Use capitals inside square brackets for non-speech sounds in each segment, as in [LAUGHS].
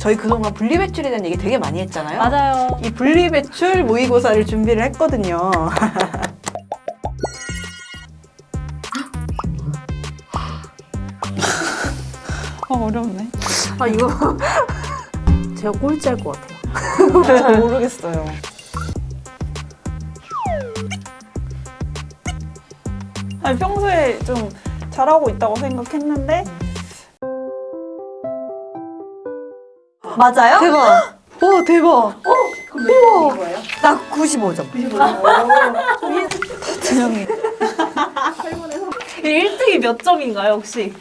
저희 그동안 분리배출에 대한 얘기 되게 많이 했잖아요. 맞아요. 이 분리배출 모의고사를 준비를 했거든요. 아, 어렵네. 아 이거 [LAUGHS] 제가 꼴찌할 것 같아요. 잘 모르겠어요. 아니, 평소에 좀 잘하고 있다고 생각했는데 맞아요? 대박! 와 대박! 우와. 나 95점. 진영이 1등이 몇 점인가요 혹시?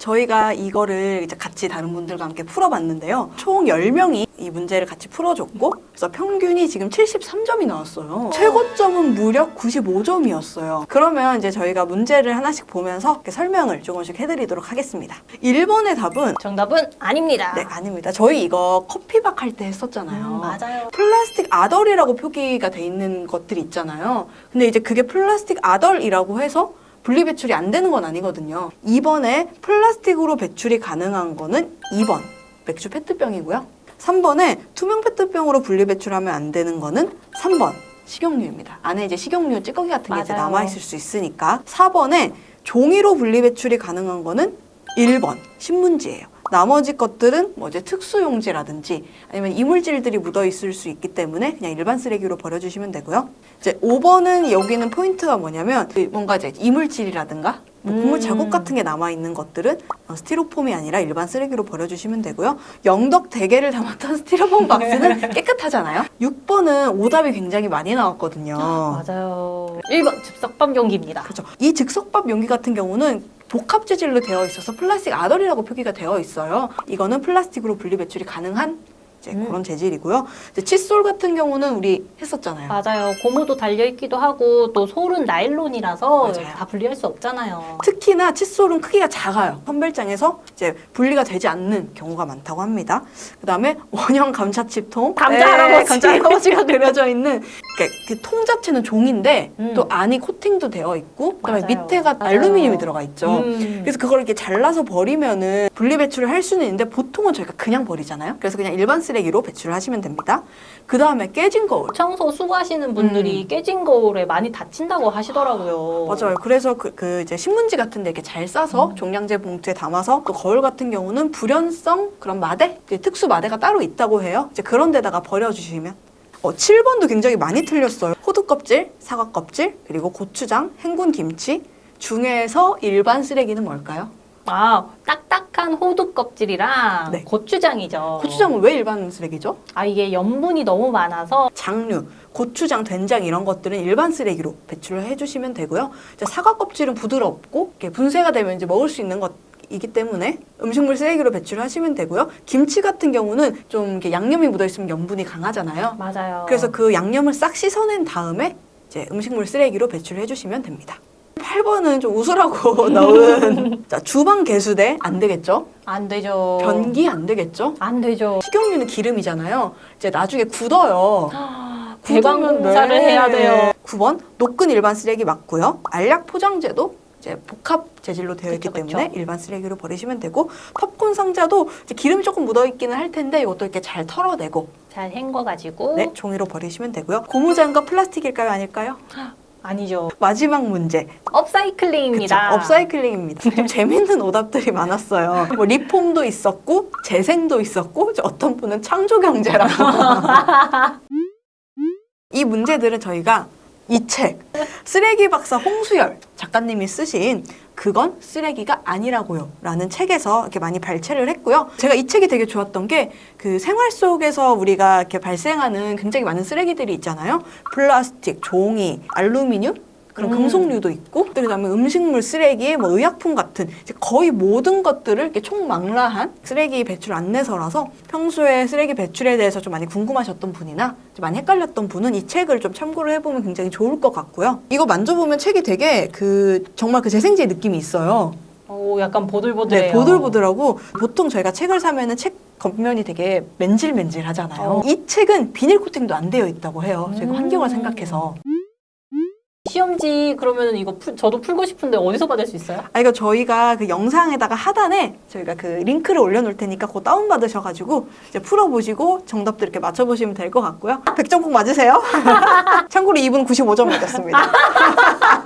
저희가 이거를 이제 같이 다른 분들과 함께 풀어봤는데요. 총 10명이 이 문제를 같이 풀어줬고, 그래서 평균이 지금 73점이 나왔어요. 최고점은 무려 95점이었어요. 그러면 이제 저희가 문제를 하나씩 보면서 이렇게 설명을 조금씩 해드리도록 하겠습니다. 1번의 답은 정답은 아닙니다. 네, 아닙니다. 저희 이거 커피박 할 때 했었잖아요. 음, 맞아요. 플라스틱 아덜이라고 표기가 돼 있는 것들이 있잖아요. 근데 이제 그게 플라스틱 아덜이라고 해서 분리 배출이 안 되는 건 아니거든요. 2번에 플라스틱으로 배출이 가능한 거는 2번 맥주 페트병이고요. 3번에 투명 페트병으로 분리 배출하면 안 되는 거는 3번 식용유입니다. 안에 이제 식용유 찌꺼기 같은 게 이제 맞아요. 남아 있을 수 있으니까 4번에 종이로 분리 배출이 가능한 거는 1번 신문지예요. 나머지 것들은 뭐 이제 특수용지라든지 아니면 이물질들이 묻어 있을 수 있기 때문에 그냥 일반 쓰레기로 버려주시면 되고요. 이제 5번은 여기는 포인트가 뭐냐면 그 뭔가 이제 이물질이라든가 뭐 국물 음. 자국 같은 게 남아 있는 것들은 어, 스티로폼이 아니라 일반 쓰레기로 버려주시면 되고요. 영덕 대게를 담았던 [LAUGHS] 스티로폼 박스는 [LAUGHS] 깨끗하잖아요. 6번은 오답이 굉장히 많이 나왔거든요. 맞아요. 1번 즉석밥 용기입니다. 그렇죠. 이 즉석밥 용기 같은 경우는 복합 재질로 되어 있어서 플라스틱 other이라고 표기가 되어 있어요. 이거는 플라스틱으로 분리 배출이 가능한 이제 음. 그런 재질이고요. 이제 칫솔 같은 경우는 우리 했었잖아요. 맞아요. 고무도 달려있기도 하고 또 솔은 나일론이라서 맞아요. 다 분리할 수 없잖아요. 특히나 칫솔은 크기가 작아요. 선별장에서 이제 분리가 되지 않는 경우가 많다고 합니다. 그 다음에 원형 감자칩통, 감자 할아버지. 감자 할아버지가 [LAUGHS] 그려져 있는 그 통 자체는 종인데 음. 또 안이 코팅도 되어 있고 그다음에 맞아요. 밑에가 맞아요. 알루미늄이 들어가 있죠. 음. 그래서 그걸 이렇게 잘라서 버리면은 분리 배출을 할 수는 있는데 보통은 저희가 그냥 버리잖아요. 그래서 그냥 일반 쓰 레기로 배출을 하시면 됩니다. 그 다음에 깨진 거울. 청소 수고하시는 분들이 깨진 거울에 많이 다친다고 하시더라고요. 음. 맞아요. 그래서 그, 그 이제 신문지 같은 데 이렇게 잘 싸서 종량제 봉투에 담아서 또 거울 같은 경우는 불연성 그런 마대, 특수 마대가 따로 있다고 해요. 이제 그런 데다가 버려주시면. 어, 7번도 굉장히 많이 틀렸어요. 호두 껍질, 사과 껍질, 그리고 고추장, 행군 김치 중에서 일반 쓰레기는 뭘까요? 아, 딱딱한 호두 껍질이랑 네. 고추장이죠. 고추장은 왜 일반 쓰레기죠? 아, 이게 염분이 너무 많아서 장류, 고추장, 된장 이런 것들은 일반 쓰레기로 배출을 해주시면 되고요. 사과 껍질은 부드럽고 분쇄가 되면 이제 먹을 수 있는 것 이기 때문에 음식물 쓰레기로 배출하시면 되고요. 김치 같은 경우는 좀 이렇게 양념이 묻어 있으면 염분이 강하잖아요. 맞아요. 그래서 그 양념을 싹 씻어낸 다음에 이제 음식물 쓰레기로 배출해 주시면 됩니다. 8번은 좀 웃으라고 넣은 [LAUGHS] [LAUGHS] 자, 주방 개수대 안 되겠죠? 안 되죠. 변기 안 되겠죠? 안 되죠. 식용유는 기름이잖아요. 이제 나중에 굳어요. [GASPS] 배관 굳으면 공사를 네. 해야 돼요. 9번 녹근 일반 쓰레기 맞고요. 알약 포장재도 이제 복합 재질로 되어 있기 그쵸, 그쵸. 때문에 일반 쓰레기로 버리시면 되고 팝콘 상자도 이제 기름이 조금 묻어 있기는 할 텐데 이것도 이렇게 잘 털어내고 잘 헹궈가지고 네, 종이로 버리시면 되고요. 고무장갑 플라스틱일까요, 아닐까요? [GASPS] 아니죠. 마지막 문제. 그쵸, 업사이클링입니다. 업사이클링입니다. 좀 재밌는 오답들이 많았어요. 뭐 리폼도 있었고 재생도 있었고 어떤 분은 창조경제라고. [LAUGHS] 이 문제들은 저희가 이 책 쓰레기 박사 홍수열 작가님이 쓰신 그건 쓰레기가 아니라고요 라는 책에서 이렇게 많이 발췌를 했고요. 제가 이 책이 되게 좋았던 게 그 생활 속에서 우리가 이렇게 발생하는 굉장히 많은 쓰레기들이 있잖아요. 플라스틱, 종이, 알루미늄 그런 음. 금속류도 있고 또 그다음에 음식물 쓰레기, 뭐 의약품 같은 거의 모든 것들을 이렇게 총망라한 쓰레기 배출 안내서라서 평소에 쓰레기 배출에 대해서 좀 많이 궁금하셨던 분이나 좀 많이 헷갈렸던 분은 이 책을 좀 참고를 해보면 굉장히 좋을 것 같고요. 이거 만져보면 책이 되게 그 정말 그 재생지의 느낌이 있어요. 오, 약간 보들보들해요. 네, 보들보들하고 보통 저희가 책을 사면은 책 겉면이 되게 맨질맨질 하잖아요. 어. 이 책은 비닐 코팅도 안 되어 있다고 해요. 저희가 음. 환경을 생각해서. 시험지 그러면은 이거 풀- 저도 풀고 싶은데 어디서 받을 수 있어요? 아, 이거 저희가 그 영상에다가 하단에 저희가 그 링크를 올려놓을 테니까 그거 다운 받으셔가지고 이제 풀어보시고 정답도 이렇게 맞춰보시면 될 것 같고요. 100점 꼭 맞으세요. [LAUGHS] 참고로 이분 95점 맞았습니다. [LAUGHS]